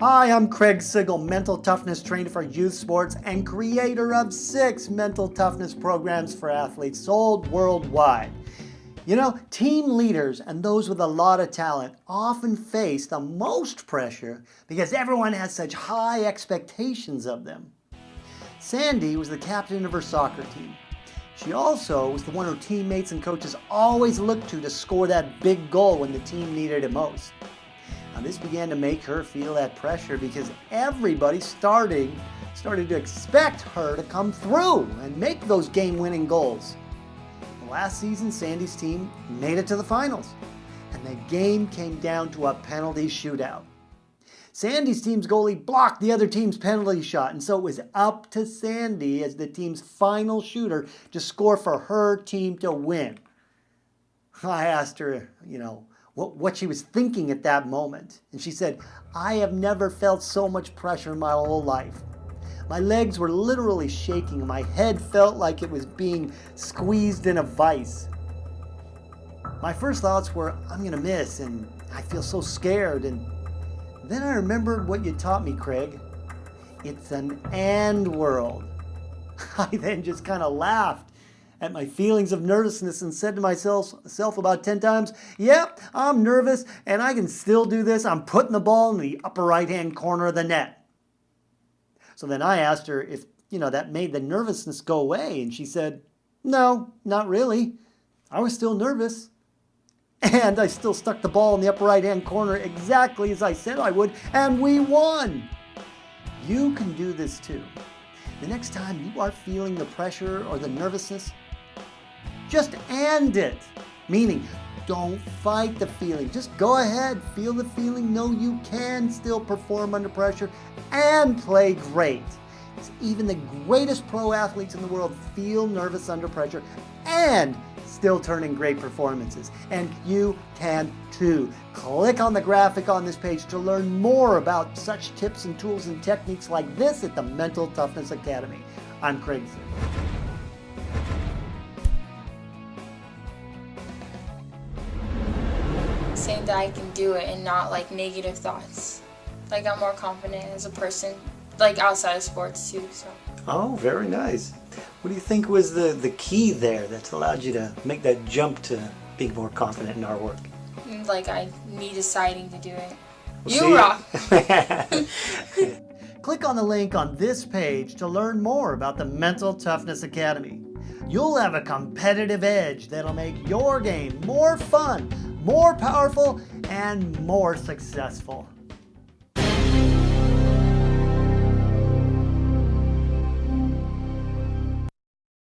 Hi, I'm Craig Sigl, mental toughness trainer for youth sports and creator of six mental toughness programs for athletes sold worldwide. You know, team leaders and those with a lot of talent often face the most pressure because everyone has such high expectations of them. Sandy was the captain of her soccer team. She also was the one her teammates and coaches always looked to to score that big goal when the team needed it most. Now, this began to make her feel that pressure because everybody starting started to expect her to come through and make those game-winning goals. Last season, Sandy's team made it to the finals, and the game came down to a penalty shootout. Sandy's team's goalie blocked the other team's penalty shot, and so it was up to Sandy as the team's final shooter to score for her team to win. I asked her, you know, what, what she was thinking at that moment. And she said, I have never felt so much pressure in my whole life. My legs were literally shaking. My head felt like it was being squeezed in a vice. My first thoughts were, I'm going to miss, and I feel so scared. And then I remembered what you taught me, Craig. It's an and world. I then just kind of laughed at my feelings of nervousness and said to myself self about 10 times, yep, I'm nervous and I can still do this. I'm putting the ball in the upper right hand corner of the net. So then I asked her if, you know, that made the nervousness go away. And she said, no, not really. I was still nervous. And I still stuck the ball in the upper right hand corner exactly as I said I would, and we won. You can do this too. The next time you are feeling the pressure or the nervousness, just end it. Meaning, don't fight the feeling. Just go ahead, feel the feeling. Know you can still perform under pressure and play great. Even the greatest pro athletes in the world feel nervous under pressure and still turn in great performances. And you can too. Click on the graphic on this page to learn more about such tips and tools and techniques like this at the Mental Toughness Academy. I'm Craig saying that I can do it and not like negative thoughts. Like I'm more confident as a person, like outside of sports too. So. Oh, very nice. What do you think was the, the key there that's allowed you to make that jump to being more confident in our work? Mm, like I me deciding to do it. We'll you rock! Click on the link on this page to learn more about the Mental Toughness Academy. You'll have a competitive edge that'll make your game more fun more powerful, and more successful.